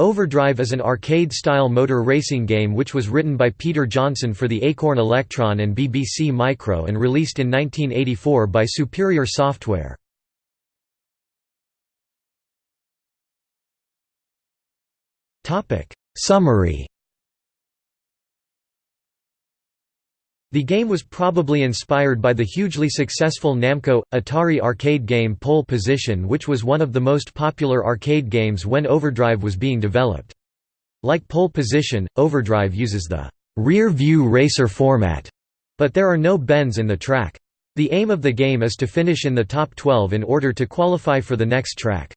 Overdrive is an arcade-style motor racing game which was written by Peter Johnson for the Acorn Electron and BBC Micro and released in 1984 by Superior Software. Summary The game was probably inspired by the hugely successful Namco Atari arcade game Pole Position, which was one of the most popular arcade games when Overdrive was being developed. Like Pole Position, Overdrive uses the rear view racer format, but there are no bends in the track. The aim of the game is to finish in the top 12 in order to qualify for the next track.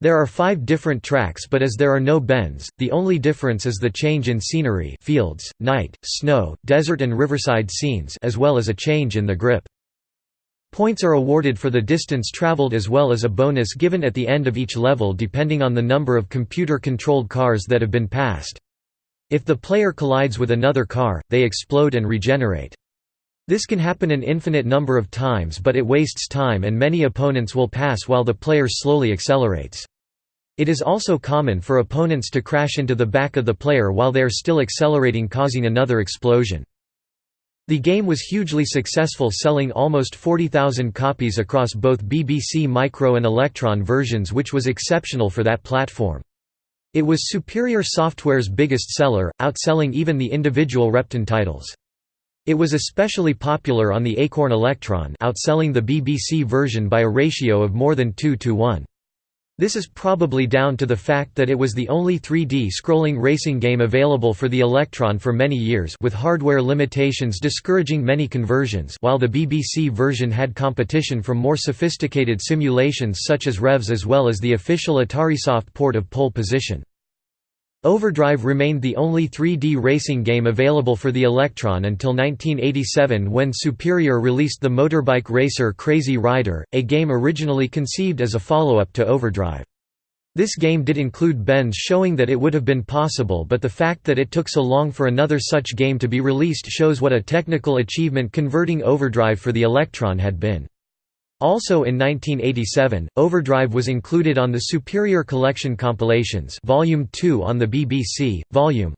There are five different tracks but as there are no bends, the only difference is the change in scenery fields, night, snow, desert and riverside scenes as well as a change in the grip. Points are awarded for the distance traveled as well as a bonus given at the end of each level depending on the number of computer-controlled cars that have been passed. If the player collides with another car, they explode and regenerate. This can happen an infinite number of times but it wastes time and many opponents will pass while the player slowly accelerates. It is also common for opponents to crash into the back of the player while they are still accelerating causing another explosion. The game was hugely successful selling almost 40,000 copies across both BBC Micro and Electron versions which was exceptional for that platform. It was Superior Software's biggest seller, outselling even the individual Repton titles. It was especially popular on the Acorn Electron outselling the BBC version by a ratio of more than 2 to 1. This is probably down to the fact that it was the only 3D scrolling racing game available for the Electron for many years with hardware limitations discouraging many conversions while the BBC version had competition from more sophisticated simulations such as Revs as well as the official AtariSoft port of Pole Position. Overdrive remained the only 3D racing game available for the Electron until 1987 when Superior released the motorbike racer Crazy Rider, a game originally conceived as a follow-up to Overdrive. This game did include bends showing that it would have been possible but the fact that it took so long for another such game to be released shows what a technical achievement converting Overdrive for the Electron had been. Also in 1987, Overdrive was included on the Superior Collection compilations Volume 2 on the BBC, Volume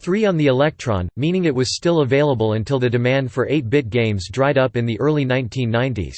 3 on the Electron, meaning it was still available until the demand for 8-bit games dried up in the early 1990s.